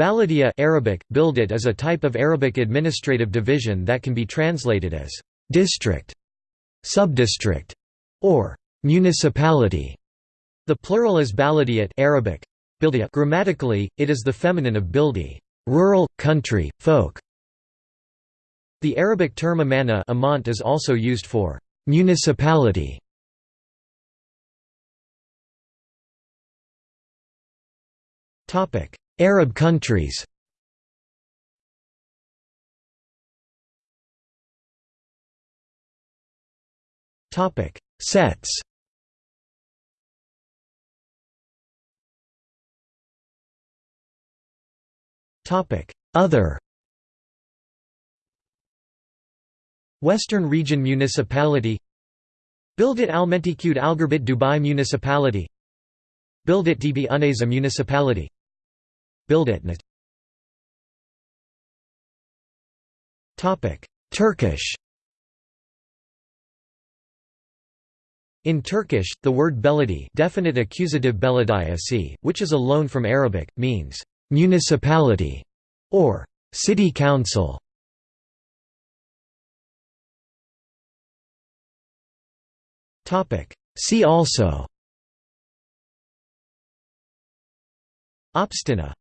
Baladiya Arabic, Bildat is a type of Arabic administrative division that can be translated as district, subdistrict, or municipality. The plural is baladiyat Arabic. Grammatically, it is the feminine of bildi, rural, country, folk. The Arabic term amana amant is also used for municipality. Arab countries. Topic Sets. Topic Other. Western Region Municipality. Bildat Almentikud Algerbit Dubai Municipality. Bildat DB Uneza Municipality Bildatnet Turkish. In Turkish, the word beledi definite accusative belediyesi, which is a loan from Arabic, means «municipality» or «city council». Topic. See also. Obshtina